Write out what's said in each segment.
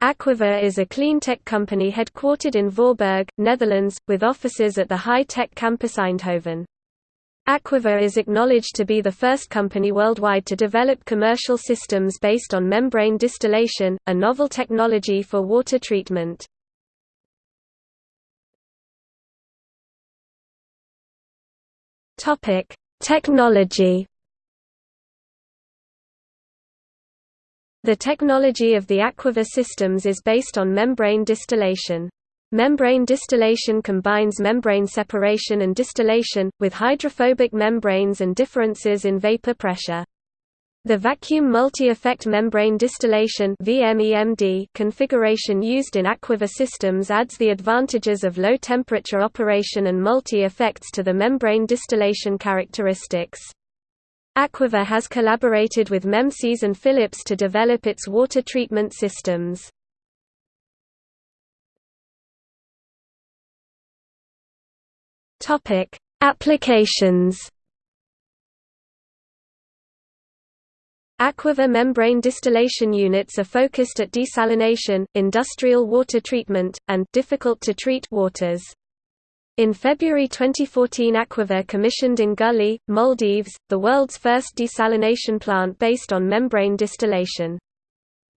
Aquaver is a cleantech company headquartered in Voorburg, Netherlands, with offices at the high-tech campus Eindhoven. Aquaver is acknowledged to be the first company worldwide to develop commercial systems based on membrane distillation, a novel technology for water treatment. Technology The technology of the Aquaver systems is based on membrane distillation. Membrane distillation combines membrane separation and distillation, with hydrophobic membranes and differences in vapor pressure. The vacuum multi-effect membrane distillation configuration used in Aquaver systems adds the advantages of low-temperature operation and multi-effects to the membrane distillation characteristics. Aquaver has collaborated with Memsys and Philips to develop its water treatment systems. Topic: Applications. Aquaver membrane distillation units are focused at desalination, industrial water treatment, and difficult-to-treat waters. In February 2014 Aquaver commissioned in Gulhi, Maldives, the world's first desalination plant based on membrane distillation.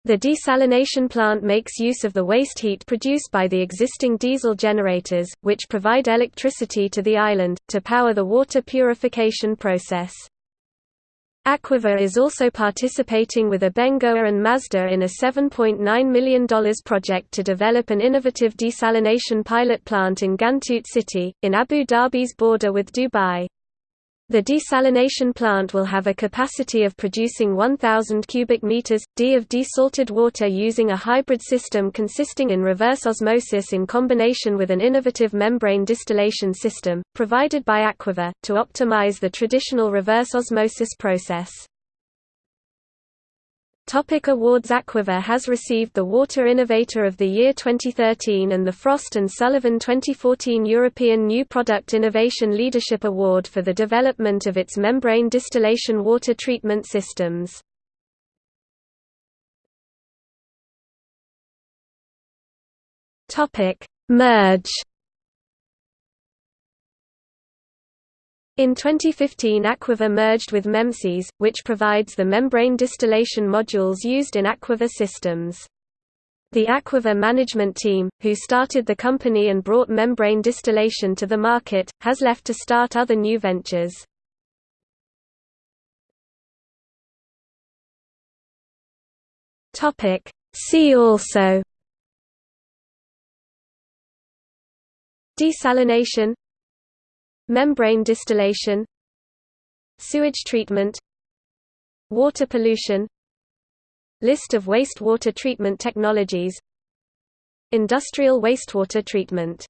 The desalination plant makes use of the waste heat produced by the existing diesel generators, which provide electricity to the island, to power the water purification process. Aquaver is also participating with Abengoa and Masdar in a $7.9 million project to develop an innovative desalination pilot plant in Ghantoot City, in Abu Dhabi's border with Dubai. The desalination plant will have a capacity of producing 1,000 cubic meters, d of desalted water using a hybrid system consisting in reverse osmosis in combination with an innovative membrane distillation system, provided by Aquaver, to optimize the traditional reverse osmosis process. Topic awards Aquaver has received the Water Innovator of the Year 2013 and the Frost & Sullivan 2014 European New Product Innovation Leadership Award for the development of its membrane distillation water treatment systems. Merge In 2015 Aquaver merged with Memsys, which provides the membrane distillation modules used in Aquaver systems. The Aquaver management team, who started the company and brought membrane distillation to the market, has left to start other new ventures. See also Desalination Membrane distillation Sewage treatment Water pollution List of wastewater treatment technologies Industrial wastewater treatment